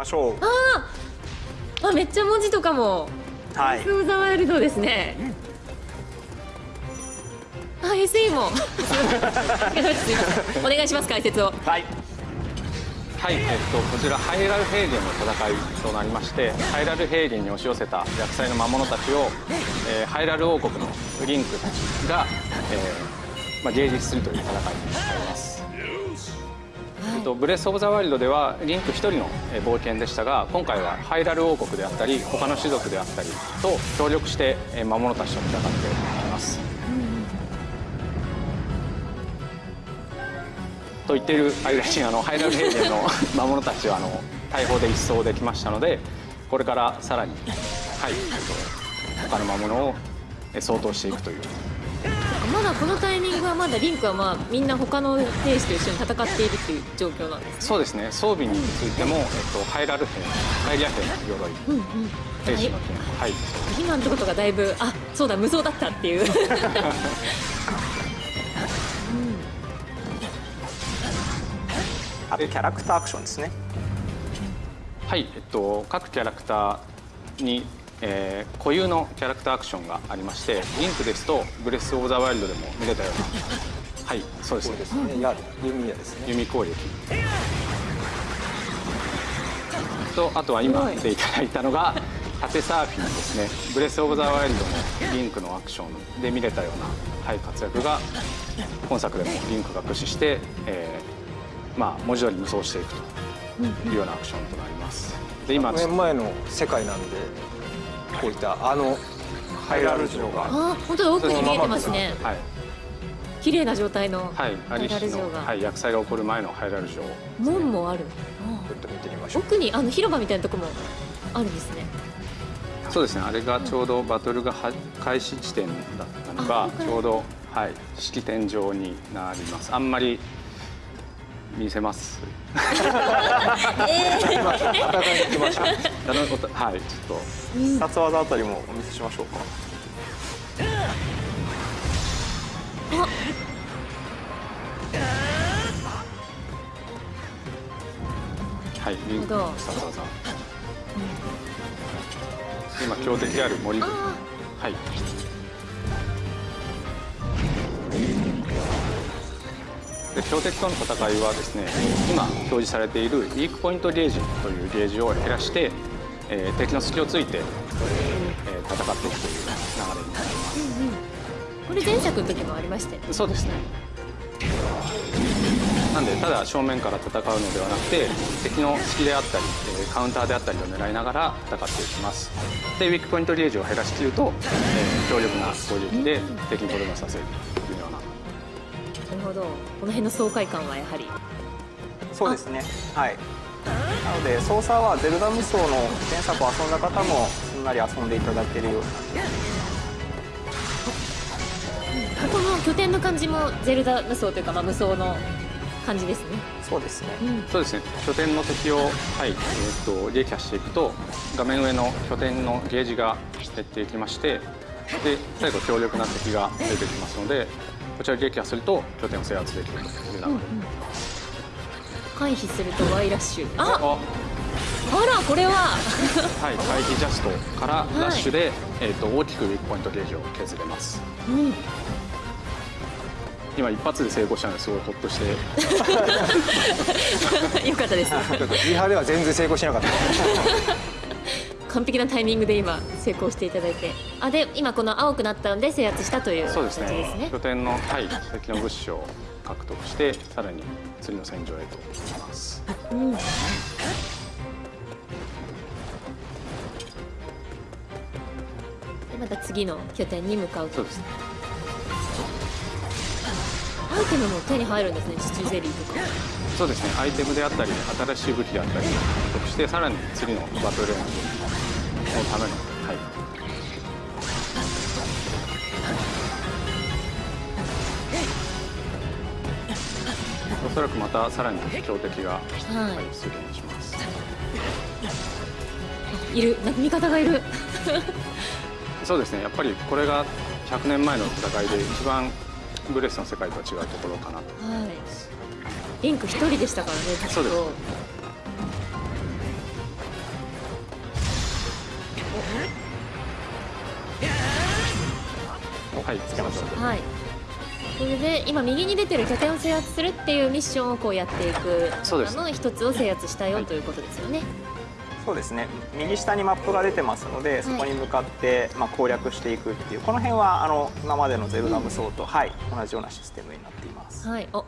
ましょう。ああめっちゃ文字とかも。はい。ザワイルドですね。あ SE も。お願いします解説を。はい。はい、えっと、こちらハイラル平原の戦いとなりましてハイラル平原に押し寄せた厄災の魔物たちを、えーハイラル王国のリンクが、えーまあ、迎撃するという戦いになります、えっと、ブレス・オブ・ザ・ワイルドではリンク一人の冒険でしたが今回はハイラル王国であったり他の種族であったりと協力して魔物たちと戦っていきます、と言っている間にあのハイラル平原の 魔物たちはあの大砲で一掃できましたのでこれからさらに、はい、他の魔物をえ相当していくというまだこのタイミングはまだリンクはまあみんな他の兵士と一緒に戦っているっていう状況なんですそうですね。装備についても、えっと、ハイラル兵ハイリア兵の鎧うんうん兵士の剣。はい。今のところがだいぶあそうだ無双だったっていう。あとキャラクターアクションですね。はい、えっと、各キャラクターに、えー固有のキャラクターアクションがありましてリンクですとブレス・オブ・ザ・ワイルドでも見れたような。はいそうですね。ですね。や弓矢ですね。弓攻撃。とあとは今見ていただいたのが縦サーフィンですね。ブレス・オブ・ザ・ワイルドのリンクのアクションで見れたような、はい、活躍が今作でもリンクが駆使して、えーまあ、文字通り無双していくというようなアクションとなります。で今100年前の世界なんでこういったあのハイラル城が。あ本当だ奥に見えてますね。はい、綺麗な状態のハイラル城が、はい、厄災が起こる前のハイラル城門もある。ちょっと見てみましょう。奥にあの広場みたいなとこもあるんですね。そうですね。あれがちょうどバトルがは開始地点だったのがちょうどはい式典上になります。あんまり見せます。戦いに行きまはいちょっ必殺技あたりもお見せしましょうか。とはいリン技。今強敵である森。はいで強敵との戦いはですね今表示されているウィークポイントゲージというゲージを減らして、えー敵の隙をついて、えー戦っていくという流れになります。ーこれ前作の時もありましたよそうですね。なんでただ正面から戦うのではなくて敵の隙であったりえーカウンターであったりを狙いながら戦っていきます。でウィークポイントゲージを減らしきると、えー強力な攻撃で敵にとどめさせるほどこの辺の爽快感はやはり。そうですね。はい。なので操作はゼルダ無双の前作を遊んだ方もすんなり遊んでいただけるようにな。ってこの拠点の感じもゼルダ無双というか、まあ、無双の感じですね。そうですね。そうですね。拠点の敵を、はいえー、と撃破していくと画面上の拠点のゲージが減っていきましてで最後強力な敵が出てきますのでこちらを撃破すると拠点を制圧できるという流れ、回避すると Y ラッシュあああらこれは。はい、回避ジャストからい。ラッシュで、えー、と大きくウィークポイントゲージを削れます。うん。今一発で成功したのですごいホッとして。よかったです。ちょっとリハでは全然成功しなかった完璧なタイミングで今成功していただいて。あで今この青くなったので制圧したというそうですね。ね。拠点の、はい、敵の物資を獲得してさらに次の戦場へと行きます。うん。でまた次の拠点に向かうと。そうですね。アイテムも手に入るんですねチチゼリーとか。そうですね。アイテムであったり新しい武器であったりを獲得してさらに次のバトルレーンのための、はい、おそらくまたさらに強敵が、ははい、出現しますい。る味方がい。るそうですねやっぱりこれが100年前の戦い。で一番ブレスの世界とは違うところかなとはい。リンク一人でしたからねそうですはいつけましょう。はい。それで今右に出てる拠点を制圧するっていうミッションをこうやっていくそうです。あの一つを制圧したよ、はい。ということですよね。そうですね。右下にマップが出てますのでそこに向かって、まあ、攻略していくっていうこの辺はあの今までのゼルダ無双と、はい、同じようなシステムになっています。はい。お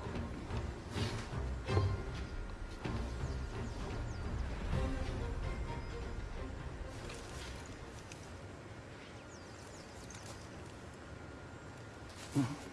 嗯。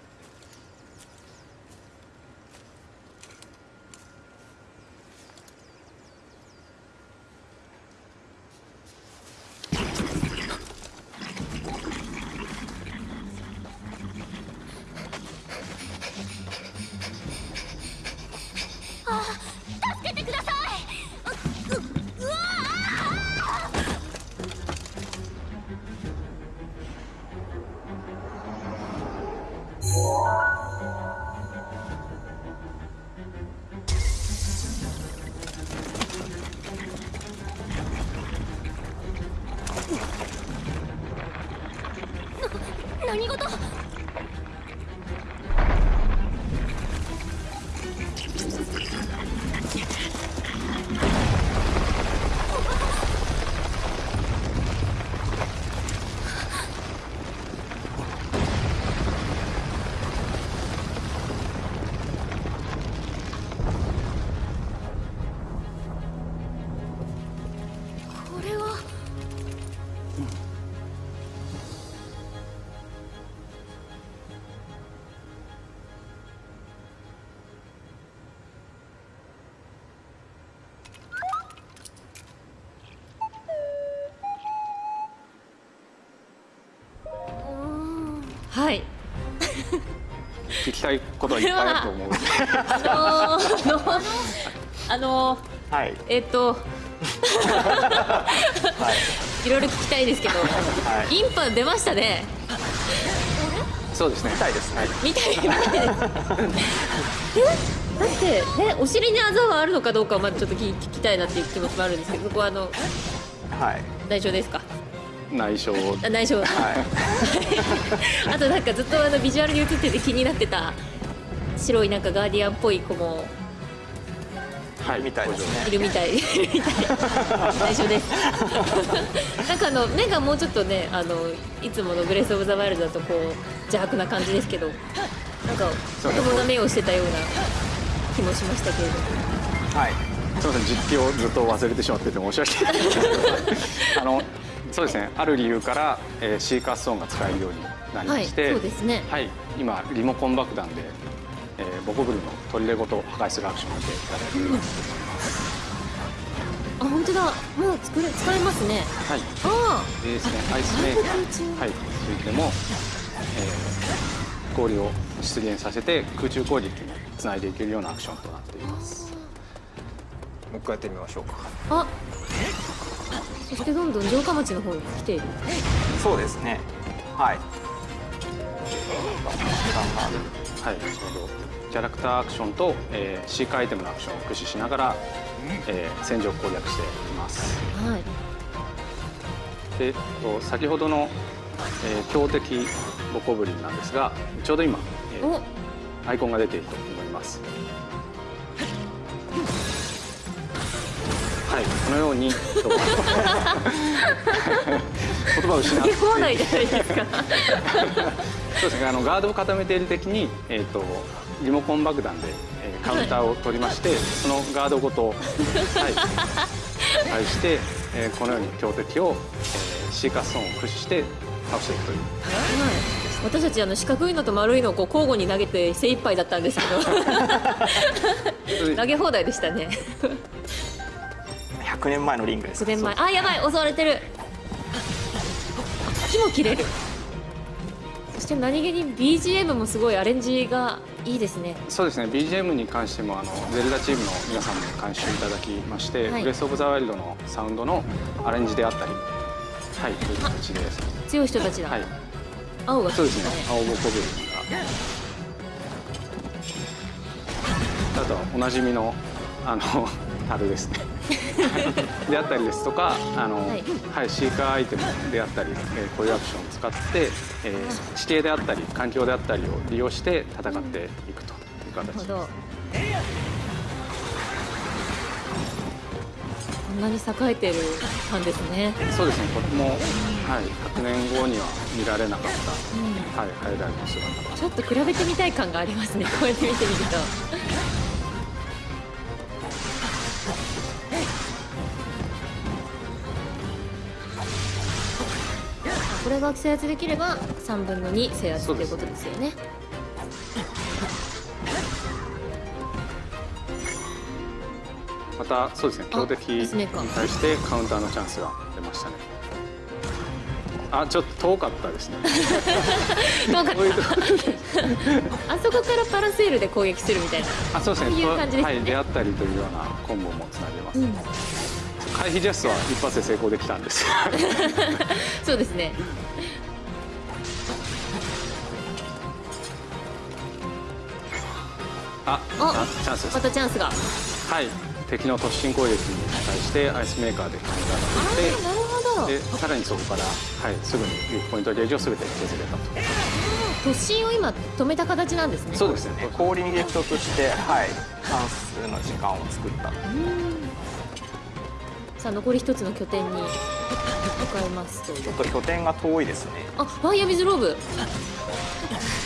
はい。聞きたいことはいっぱいあると思う。あのーあのーはい。えっとはい。いろいろ聞きたいですけど、はい。インパ出ましたね。そうですね。みたいです。ねみたいみたいです。えだってねお尻にあざはあるのかどうかはまずちょっと聞聞きたいなっていう気持ちもあるんですけどそこはあのはい。内緒ですか？内緒。あ内緒。はい。あとなんかずっとあのビジュアルに映ってて気になってた。白いなんかガーディアンっぽい子も。はい。みたいですね。いるみたい。いるみたい内緒です。なんかあの目がもうちょっとねあのいつものブレス・オブ・ザ・ワイルドだとこう邪悪な感じですけどなんか子供が目をしてたような気もしましたけれどはい。すみません。実況をずっと忘れてしまってて申し訳ない。んですけどあのそうですね。ある理由から、えーシーカーストーンが使えるようになりまして、はいそうですね。はい今リモコン爆弾で、えーボコブルの砦ごと破壊するアクションを見ていただけるようにあ本当だ。もう作れ使えますね。はい。あでですねアイスメーカー。はい。ついても、えー氷を出現させて空中攻撃につないでいけるようなアクションとなっています。もう一回やってみましょうか。ああそしてどんどん城下町の方に来ている。そうですね。はい。時間がはい、ちょうどキャラクターアクションと、えー、シーカーアイテムのアクションを駆使しながら、えー戦場を攻略しています。はい。でえっと先ほどの、えー強敵ボコブリンなんですがちょうど今、えーお。アイコンが出ていると思いますこのようにと 言葉を失って見放題じゃないですかそうですねあのガードを固めている敵に、えー、とリモコン爆弾で、えーカウンターを取りまして、そのガードごと、はい、対して、えーこのように強敵を、えーシーカースンを駆使して倒していくという。はい。私たちあの四角いのと丸いのをこう交互に投げて精一杯だったんですけど。投げ放題でしたね100年前のリングです9年前。あやばい襲われてる。木も切れる。そして何気に BGM もすごいアレンジがいいですね。そうですね。BGM に関してもあのゼルダチームの皆さんに監修いただきまして、はい。ブレス・オブ・ザ・ワイルドのサウンドのアレンジであったりはいという形で。す強い人たちだ、はい。青がそうですね。ね青ボコブリンが。あとはおなじみのあの樽ですね。であったりですとかあの、ははいいシーカーアイテムであったり、えーこういうアクションを使って、えー地形であったり環境であったりを利用して戦っていくという形です。こんなに栄えてるんですね。そうですね。とても、はい、100年後には見られなかった、はい、ハイライトの姿が。ちょっと比べてみたい感がありますね。こうやって見てみるとこれが制圧できれば3分の2制圧ということですよね。またそうですね。強敵に対してカウンターのチャンスが出ましたね。あちょっと遠かったですね。どうかこういうとあそこからパラセールで攻撃するみたいな。あそうですね。そういう感じですね。はい、出会ったりというようなコンボもつなげます、回避ジャストは一発で成功できたんです。そうですね。あチャンスです。またチャンスが。あはい。敵の突進攻撃に対してアイスメーカーでカウンターーなるほど。がでさらにそこから、はい、すぐにポイントゲージを全て削れたと。突進を今止めた形なんですね。そうですね。氷に激突してはい。チャンスの時間を作ったさあ残り一つの拠点に向かいますとちょっと拠点が遠いですね。あファイヤービズローブ。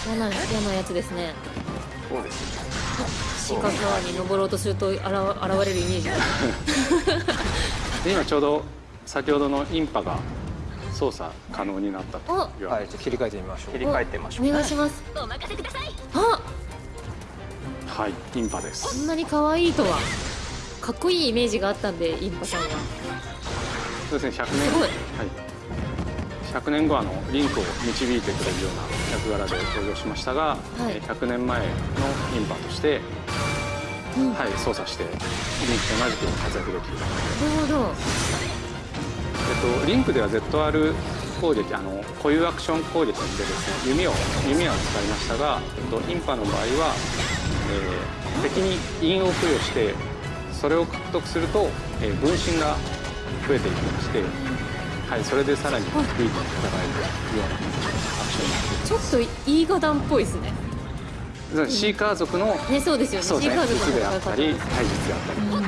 嫌な嫌なやつですね。そうですね。四角川に登ろうとすると現現れるイメージ。がで今ちょうど先ほどのインパが操作可能になったとあいうはい、じゃあ切り替えてみましょう。切り替えてみましょうお願いします。お任せください。あはいインパです。こんなに可愛いとはかっこいいイメージがあったんでインパさんは。そうですね100年。すはい、100年後あのリンクを導いてくれるような役柄で登場しましたが、い。えー100年前のインパとして、うん。はい、操作してリンクと同じく活躍できる、なるほど。えっと、リンクでは ZR 攻撃あの固有アクション攻撃でですね弓を弓は使いましたが、えっと、インパの場合は、えー敵に印を付与してそれを獲得すると、えー分身が増えていきまして、はい、それでさらにグイッと戦えるようなアクションになっていちょっといいガダンっぽいですね。シーカー族のねそうですよね。ねシーカー族術であのったり体術であったりうん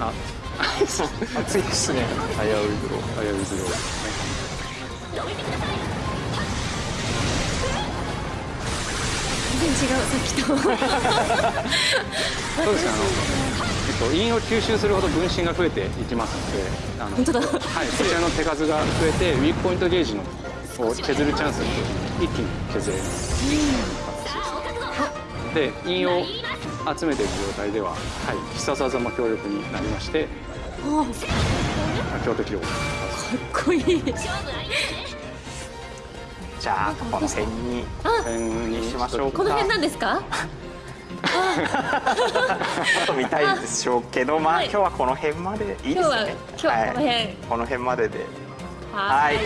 あ 暑いですね。危ういドローあやうずろです然違うさっきと。そうですねあの、えっと、印を吸収するほど分身が増えていきますのであの本当だ。はい、こちらの手数が増えてウィークポイントゲージのを削るチャンス一気に削れるで印を集めている状態では、はい、必殺技も強力になりましてあ強敵をかっこいいじゃあこの辺に点にしましょうか。この辺なんですか？ちょっと見たいでしょうけどまあはい。今日はこの辺まで。いいですね。今日ははこの辺。はい。この辺までで。ははい